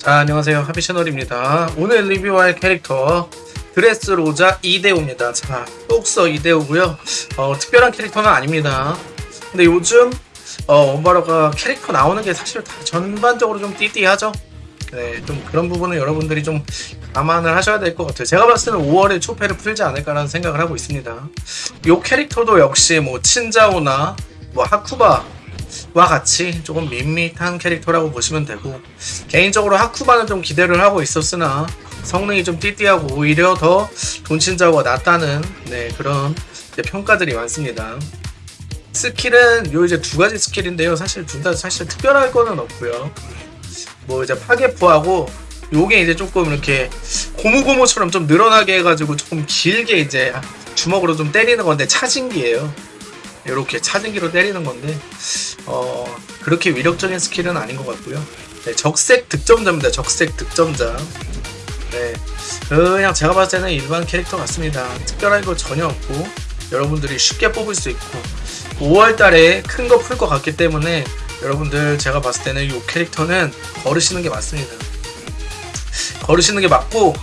자 안녕하세요. 하비 채널입니다. 오늘 리뷰할 캐릭터 드레스 로자 이데오입니다. 자 똑서 이데오고요. 어, 특별한 캐릭터는 아닙니다. 근데 요즘 어, 원바로가 캐릭터 나오는 게 사실 다 전반적으로 좀 띠띠하죠? 네, 좀 그런 부분은 여러분들이 좀 감안을 하셔야 될 것 같아요. 제가 봤을 때는 5월에 초패를 풀지 않을까라는 생각을 하고 있습니다. 이 캐릭터도 역시 뭐 친자오나 뭐 하쿠바 와 같이 조금 밋밋한 캐릭터라고 보시면 되고 개인적으로 하쿠바는 좀 기대를 하고 있었으나 성능이 좀 띠띠하고 오히려 더 돈친자오가 낫다는 네, 그런 평가들이 많습니다. 스킬은 요 이제 두 가지 스킬인데요. 사실 둘 다 사실 특별할 거는 없고요. 뭐 이제 파괴포하고 요게 이제 조금 이렇게 고무고무처럼 좀 늘어나게 해가지고 조금 길게 이제 주먹으로 좀 때리는 건데 차진기예요. 이렇게 차진기로 때리는 건데 어 그렇게 위력적인 스킬은 아닌 것 같고요. 네, 적색 득점자입니다. 적색 득점자. 네, 그냥 제가 봤을 때는 일반 캐릭터 같습니다. 특별한 거 전혀 없고 여러분들이 쉽게 뽑을 수 있고 5월달에 큰 거 풀 것 같기 때문에 여러분들 제가 봤을 때는 이 캐릭터는 거르시는 게 맞습니다. 거르시는 게 맞고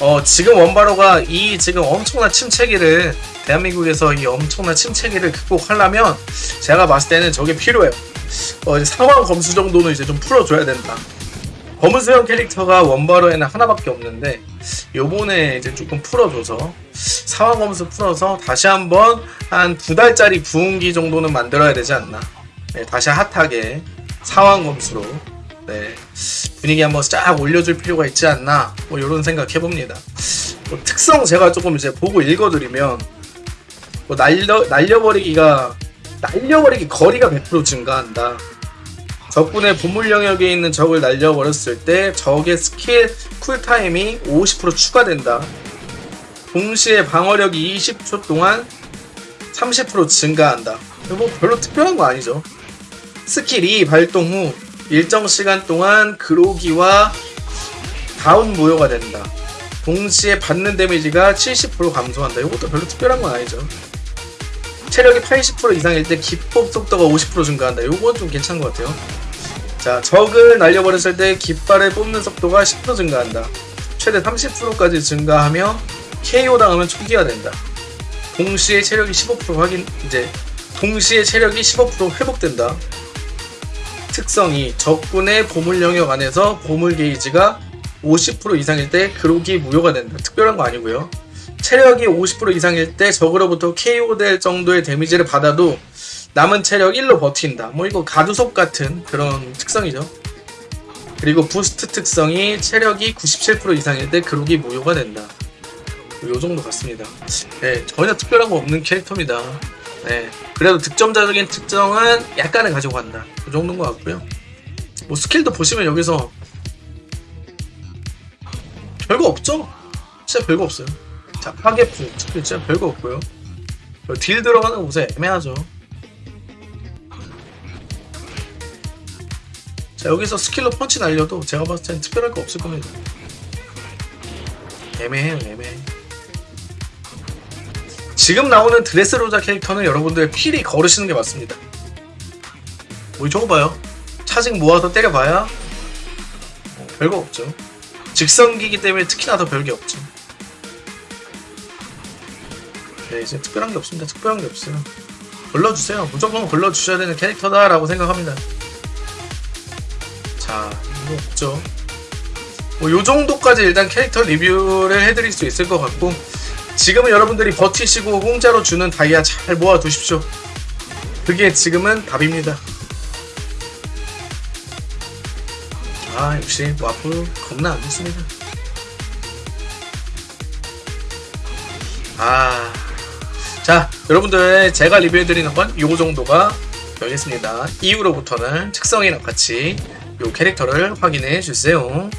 어, 지금 원바러가 이 지금 엄청난 침체기를 대한민국에서 이 엄청난 침체기를 극복하려면 제가 봤을 때는 저게 필요해요. 어, 이제 상황 검수 정도는 이제 좀 풀어줘야 된다. 검은수형 캐릭터가 원바로에는 하나밖에 없는데 요번에 이제 조금 풀어줘서 상황 검수 풀어서 다시 한번 한 두 달짜리 부흥기 정도는 만들어야 되지 않나. 네, 다시 핫하게 상황 검수로 네, 분위기 한번 쫙 올려줄 필요가 있지 않나 뭐 이런 생각 해봅니다. 뭐 특성 제가 조금 이제 보고 읽어드리면 뭐 날려 날려버리기가 날려버리기 거리가 100% 증가한다. 적군의 보물 영역에 있는 적을 날려버렸을 때 적의 스킬 cool time이 50% 추가된다. 동시에 방어력이 20초 동안 30% 증가한다. 뭐 별로 특별한 거 아니죠. 스킬이 발동 후 일정 시간 동안 그로기와 다운 무효가 된다. 동시에 받는 데미지가 70% 감소한다. 이것도 별로 특별한 건 아니죠. 체력이 80% 이상일 때 기폭 속도가 50% 증가한다. 이건 좀 괜찮은 것 같아요. 자, 적을 날려버렸을 때 깃발을 뽑는 속도가 10% 증가한다. 최대 30%까지 증가하며 KO 당하면 초기화 된다. 동시에 체력이 15% 확인 이제 동시에 체력이 15% 회복된다. 특성이 적군의 보물 영역 안에서 보물 게이지가 50% 이상일 때 그로기 무효가 된다. 특별한 거 아니고요. 체력이 50% 이상일 때 적으로부터 KO 될 정도의 데미지를 받아도 남은 체력 1로 버틴다. 뭐 이거 가두속 같은 그런 특성이죠. 그리고 부스트 특성이 체력이 97% 이상일 때 그로기 무효가 된다. 요 정도 같습니다. 네, 전혀 특별한 거 없는 캐릭터입니다. 네, 그래도 득점자적인 특성은 약간은 가지고 간다. 그 정도인 것 같고요. 뭐 스킬도 보시면 여기서 별거 없죠? 진짜 별거 없어요. 자, 스킬 진짜 별거 없고요. 딜 들어가는 곳에 애매하죠. 자, 여기서 스킬로 펀치 날려도 제가 봤을 땐 특별할 거 없을 겁니다. 애매해요, 애매해. 지금 나오는 드레스로자 캐릭터는 여러분들 필히 거르시는 게 맞습니다. 뭐 저거 봐요. 차징 모아서 때려봐야 뭐 별거 없죠. 직선기기 때문에 특히나 더 별게 없죠. 네, 이제 특별한 게 없습니다. 특별한 게 없어요. 걸러주세요. 무조건 걸러주셔야 되는 캐릭터다라고 생각합니다. 자, 이거 없죠. 뭐, 요 정도까지 일단 캐릭터 리뷰를 해드릴 수 있을 것 같고, 지금은 여러분들이 버티시고 공짜로 주는 다이아 잘 모아두십시오. 그게 지금은 답입니다. 아, 역시 와플 겁나 안 좋습니다. 아, 자, 여러분들 제가 리뷰해드리는 건 요 정도가 되겠습니다. 이후로부터는 특성이랑 같이 요 캐릭터를 확인해 주세요.